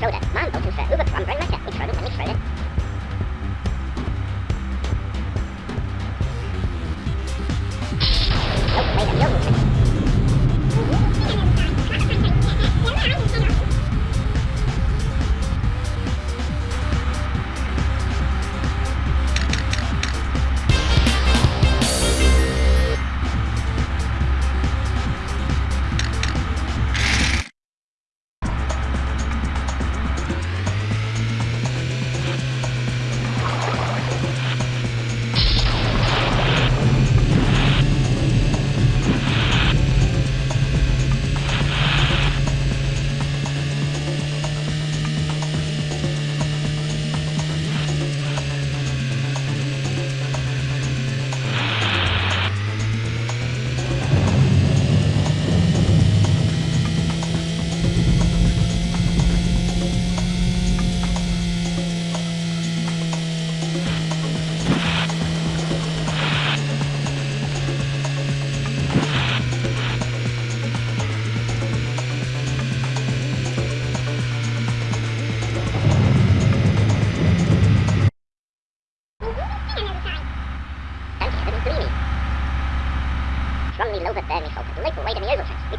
soda, mam tą puszkę,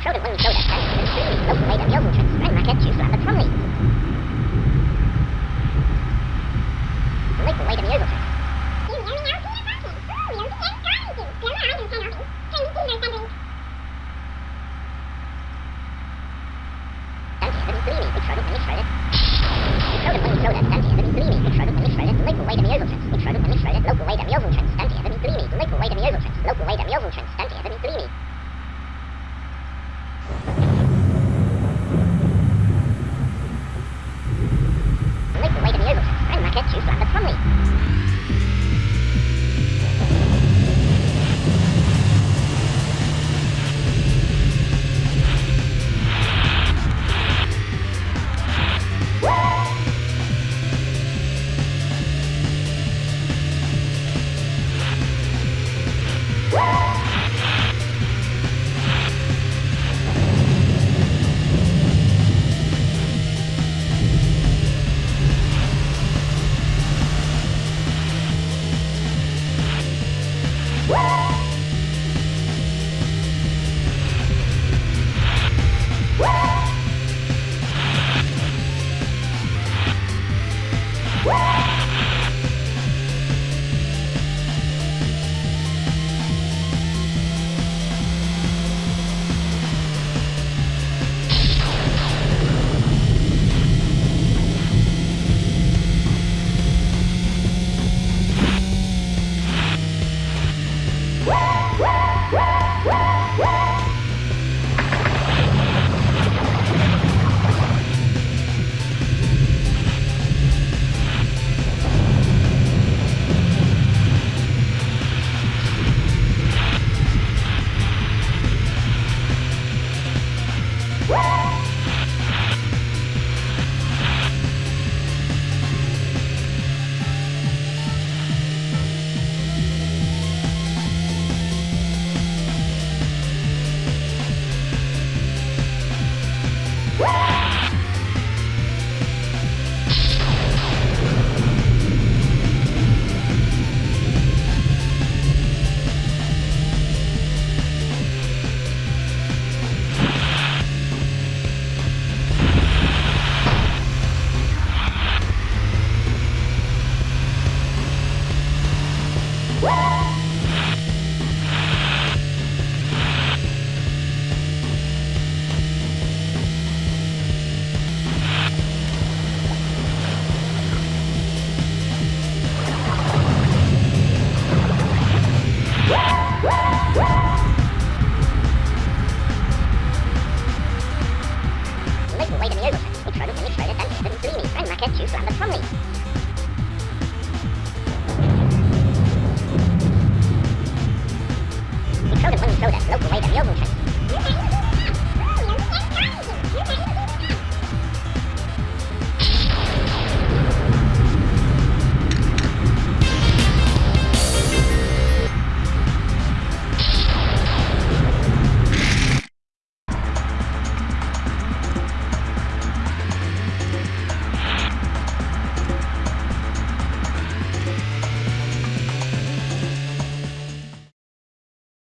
soda blue soda strength and creamy milk made of yogurt and maca juice and Brumley. Liquid weight of yogurt. Soda, dungeon, creamy, extra, creamy, soda, liquid.